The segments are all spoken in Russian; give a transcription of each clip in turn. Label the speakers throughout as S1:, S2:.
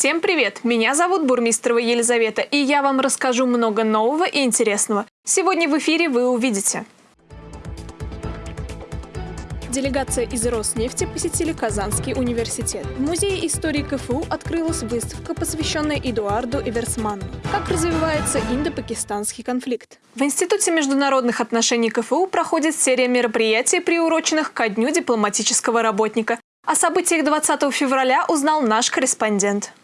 S1: Всем привет! Меня зовут Бурмистрова Елизавета, и я вам расскажу много нового и интересного. Сегодня в эфире вы увидите. Делегация из Роснефти посетили Казанский университет. В Музее истории КФУ открылась выставка, посвященная Эдуарду Эверсману. Как развивается индо-пакистанский конфликт? В Институте международных отношений КФУ проходит серия мероприятий, приуроченных ко Дню дипломатического работника. О событиях 20 февраля узнал наш корреспондент.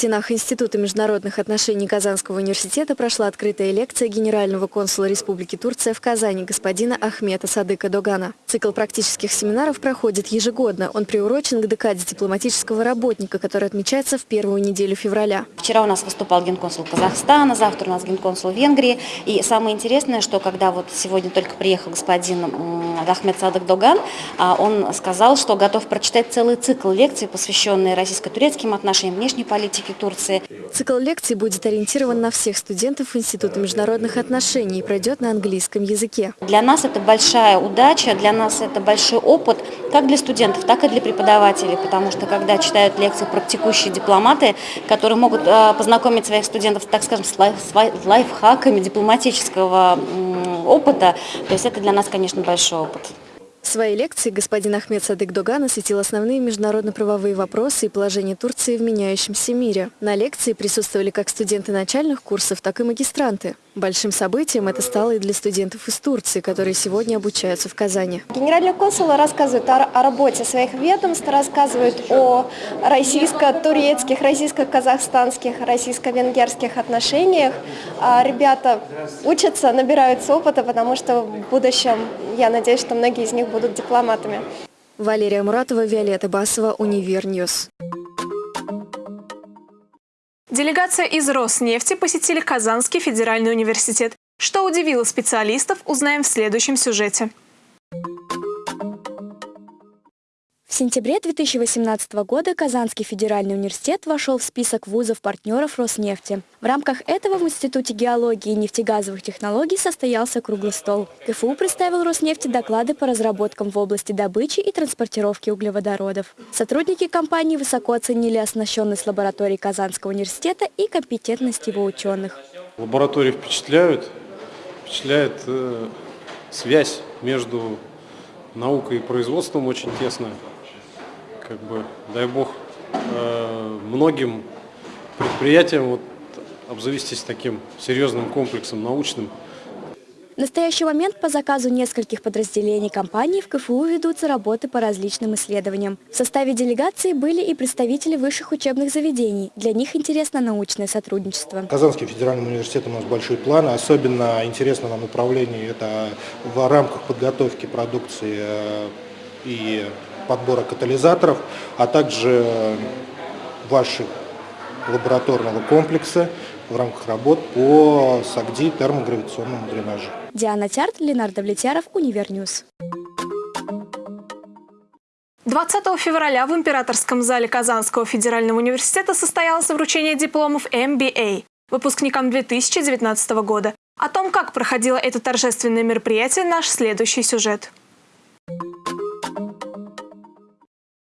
S2: Стенах Института международных отношений Казанского университета прошла открытая лекция генерального консула Республики Турция в Казани господина Ахмета Садыка Догана. Цикл практических семинаров проходит ежегодно. Он приурочен к декаде дипломатического работника, который отмечается в первую неделю февраля.
S3: Вчера у нас выступал генконсул Казахстана, завтра у нас генконсул Венгрии. И самое интересное, что когда вот сегодня только приехал господин Ахмед Садык Доган, а, он сказал, что готов прочитать целый цикл лекций, посвященный российско-турецким отношениям, внешней политике, Турции.
S2: Цикл лекций будет ориентирован на всех студентов Института международных отношений и пройдет на английском языке.
S3: Для нас это большая удача, для нас это большой опыт, как для студентов, так и для преподавателей, потому что когда читают лекции практикующие дипломаты, которые могут э, познакомить своих студентов, так скажем, с лайфхаками дипломатического опыта, то есть это для нас, конечно, большой опыт.
S2: В своей лекции господин Ахмед Садык Доган осветил основные международно-правовые вопросы и положение Турции в меняющемся мире. На лекции присутствовали как студенты начальных курсов, так и магистранты. Большим событием это стало и для студентов из Турции, которые сегодня обучаются в Казани.
S4: Генеральный консул рассказывает о, о работе своих ведомств, рассказывает о российско-турецких, российско-казахстанских, российско-венгерских отношениях. А ребята учатся, набираются опыта, потому что в будущем, я надеюсь, что многие из них будут дипломатами.
S2: Валерия Муратова, Виолетта Басова, Univer News.
S1: Делегация из Роснефти посетили Казанский федеральный университет. Что удивило специалистов, узнаем в следующем сюжете.
S2: В сентябре 2018 года Казанский федеральный университет вошел в список вузов-партнеров Роснефти. В рамках этого в Институте геологии и нефтегазовых технологий состоялся круглый стол. КФУ представил Роснефти доклады по разработкам в области добычи и транспортировки углеводородов. Сотрудники компании высоко оценили оснащенность лаборатории Казанского университета и компетентность его ученых.
S5: Лаборатории впечатляют, впечатляет э, связь между наукой и производством очень тесная как бы, дай бог, э, многим предприятиям вот, обзавестись таким серьезным комплексом научным.
S2: В настоящий момент по заказу нескольких подразделений компании в КФУ ведутся работы по различным исследованиям. В составе делегации были и представители высших учебных заведений. Для них интересно научное сотрудничество.
S6: Казанский федеральный университет у нас большие планы. Особенно интересно нам направление это в рамках подготовки продукции э, и подбора катализаторов, а также вашего лабораторного комплекса в рамках работ по SAGD и термогравитационному дренажу.
S2: Диана Тярт, Ленар Давлетьяров, Univer News.
S1: 20 февраля в Императорском зале Казанского федерального университета состоялось вручение дипломов MBA выпускникам 2019 года. О том, как проходило это торжественное мероприятие, наш следующий сюжет.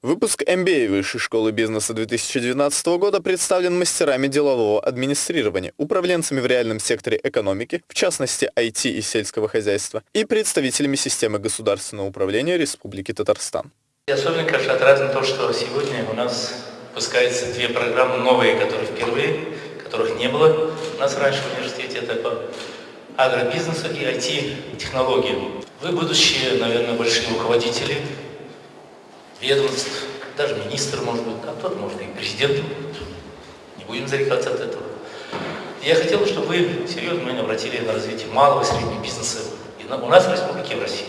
S7: Выпуск MBA Высшей школы бизнеса 2019 года представлен мастерами делового администрирования, управленцами в реальном секторе экономики, в частности IT и сельского хозяйства, и представителями системы государственного управления Республики Татарстан.
S8: И особенно, конечно, отрадно то, что сегодня у нас выпускаются две программы новые, которые впервые, которых не было у нас раньше в университете. Это по агробизнесу и IT-технологиям. Вы будущие, наверное, большие руководители ведомств, даже министр может быть, а тот может и президент будет. Не будем зарекаться от этого. Я хотел бы, чтобы вы серьезно внимание обратили на развитие малого и среднего бизнеса и на, у нас в республике в России.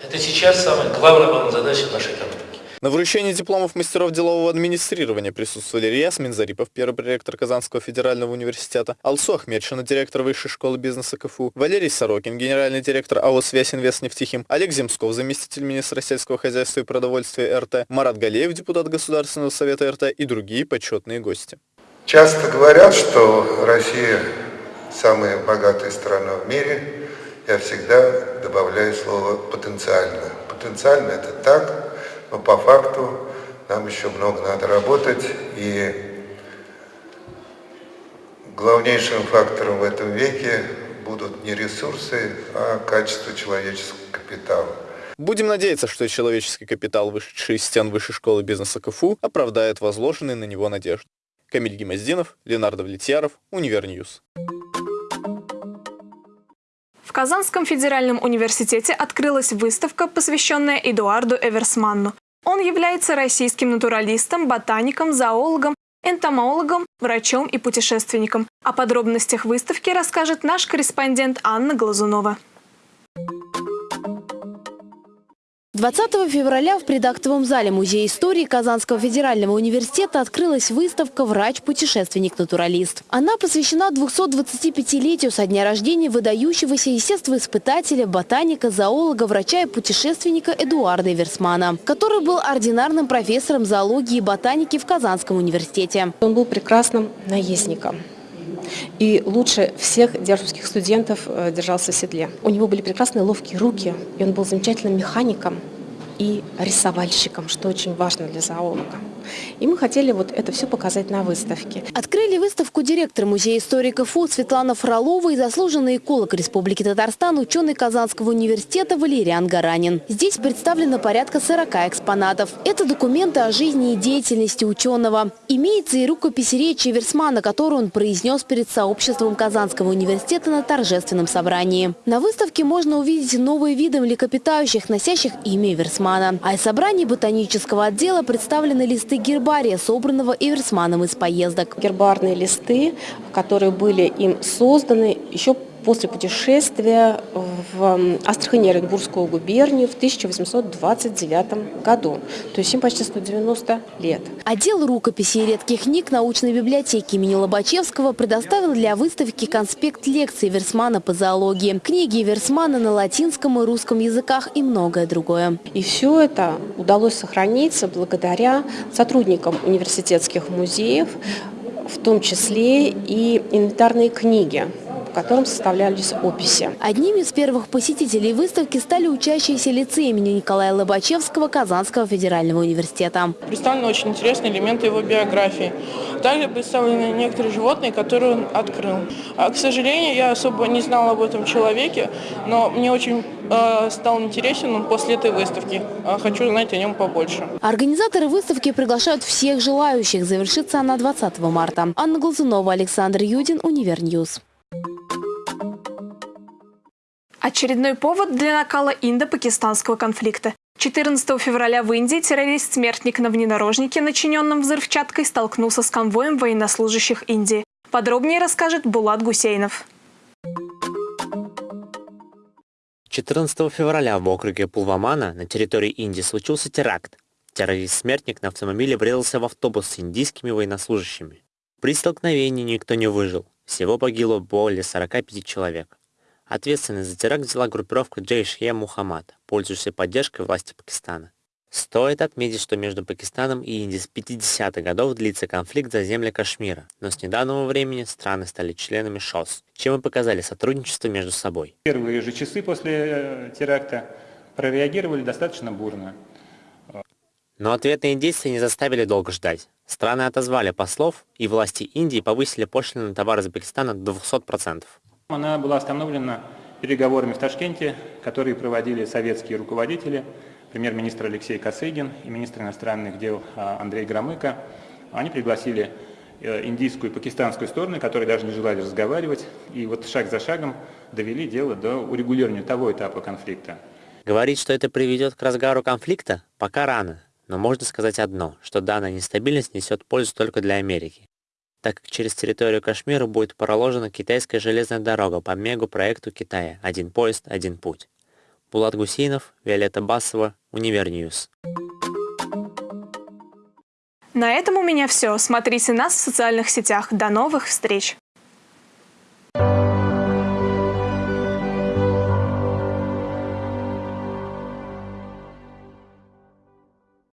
S8: Это сейчас самая главная задача нашей экономики.
S7: На вручении дипломов мастеров делового администрирования присутствовали Риас Минзарипов, первый проректор Казанского федерального университета, Алсу Ахмедшина, директор Высшей школы бизнеса КФУ, Валерий Сорокин, генеральный директор АО «Связь Инвест Нефтехим», Олег Земсков, заместитель министра сельского хозяйства и продовольствия РТ, Марат Галеев, депутат Государственного совета РТ и другие почетные гости.
S9: Часто говорят, что Россия самая богатая страна в мире. Я всегда добавляю слово «потенциально». Потенциально это так, но по факту нам еще много надо работать, и главнейшим фактором в этом веке будут не ресурсы, а качество человеческого капитала.
S7: Будем надеяться, что человеческий капитал, вышедший из стен Высшей школы бизнеса КФУ, оправдает возложенные на него надежды. Камиль Гемоздинов, Ленар Давлетьяров, Univer News.
S1: В Казанском федеральном университете открылась выставка, посвященная Эдуарду Эверсманну. Он является российским натуралистом, ботаником, зоологом, энтомологом, врачом и путешественником. О подробностях выставки расскажет наш корреспондент Анна Глазунова.
S10: 20 февраля в предактовом зале Музея истории Казанского федерального университета открылась выставка «Врач-путешественник-натуралист». Она посвящена 225-летию со дня рождения выдающегося естествоиспытателя, ботаника, зоолога, врача и путешественника Эдуарда Эверсмана, который был ординарным профессором зоологии и ботаники в Казанском университете.
S11: Он был прекрасным наездником и лучше всех державских студентов э, держался в седле. У него были прекрасные ловкие руки, и он был замечательным механиком и рисовальщиком, что очень важно для зоолога. И мы хотели вот это все показать на выставке.
S10: Открыли выставку директор Музея истории КФУ Светлана Фролова и заслуженный эколог Республики Татарстан, ученый Казанского университета Валериан Гаранин. Здесь представлено порядка 40 экспонатов. Это документы о жизни и деятельности ученого. Имеется и рукопись речи Версмана, которую он произнес перед сообществом Казанского университета на торжественном собрании. На выставке можно увидеть новые виды млекопитающих, носящих имя Версмана. А из собраний ботанического отдела представлены листы гербария, собранного Эверсманом из поездок.
S11: Гербарные листы, которые были им созданы еще после путешествия в Астрахань Оренбургскую губернию в 1829 году. То есть им почти 190 лет.
S10: Отдел рукописей и редких книг научной библиотеки имени Лобачевского предоставил для выставки конспект лекций Версмана по зоологии, книги Версмана на латинском и русском языках и многое другое.
S11: И все это удалось сохраниться благодаря сотрудникам университетских музеев, в том числе и инвентарные книги котором составлялись описи.
S10: Одними из первых посетителей выставки стали учащиеся лицея имени Николая Лобачевского Казанского федерального университета.
S12: Представлены очень интересные элементы его биографии. Также представлены некоторые животные, которые он открыл. А, к сожалению, я особо не знала об этом человеке, но мне очень э, стал интересен он после этой выставки. Э, хочу знать о нем побольше.
S10: Организаторы выставки приглашают всех желающих. Завершится она 20 марта. Анна Глазунова, Александр Юдин, Univer News.
S1: Очередной повод для накала индо-пакистанского конфликта. 14 февраля в Индии террорист-смертник на внедорожнике, начиненном взрывчаткой, столкнулся с конвоем военнослужащих Индии. Подробнее расскажет Булат Гусейнов.
S13: 14 февраля в округе Пулвамана на территории Индии случился теракт. Террорист-смертник на автомобиле врезался в автобус с индийскими военнослужащими. При столкновении никто не выжил. Всего погибло более 45 человек. Ответственность за теракт взяла группировка Джейш-е Мухаммад, пользующаяся поддержкой власти Пакистана. Стоит отметить, что между Пакистаном и Индией с 50-х годов длится конфликт за земли Кашмира, но с недавнего времени страны стали членами ШОС, чем и показали сотрудничество между собой.
S14: Первые же часы после э, теракта прореагировали достаточно бурно.
S13: Но ответные действия не заставили долго ждать. Страны отозвали послов, и власти Индии повысили пошлины на товары из Пакистана до 200%.
S14: Она была остановлена переговорами в Ташкенте, которые проводили советские руководители, премьер-министр Алексей Косыгин и министр иностранных дел а, Андрей Громыко. Они пригласили э, индийскую и пакистанскую стороны, которые даже не желали разговаривать, и вот шаг за шагом довели дело до урегулирования того этапа конфликта.
S13: Говорить, что это приведет к разгару конфликта, пока рано, но можно сказать одно, что данная нестабильность несет пользу только для Америки так как через территорию Кашмира будет проложена китайская железная дорога по мегапроекту Китая «Один поезд, один путь». Булат Гусейнов, Виолетта Басова, Univer News.
S1: На этом у меня все. Смотрите нас в социальных сетях. До новых встреч!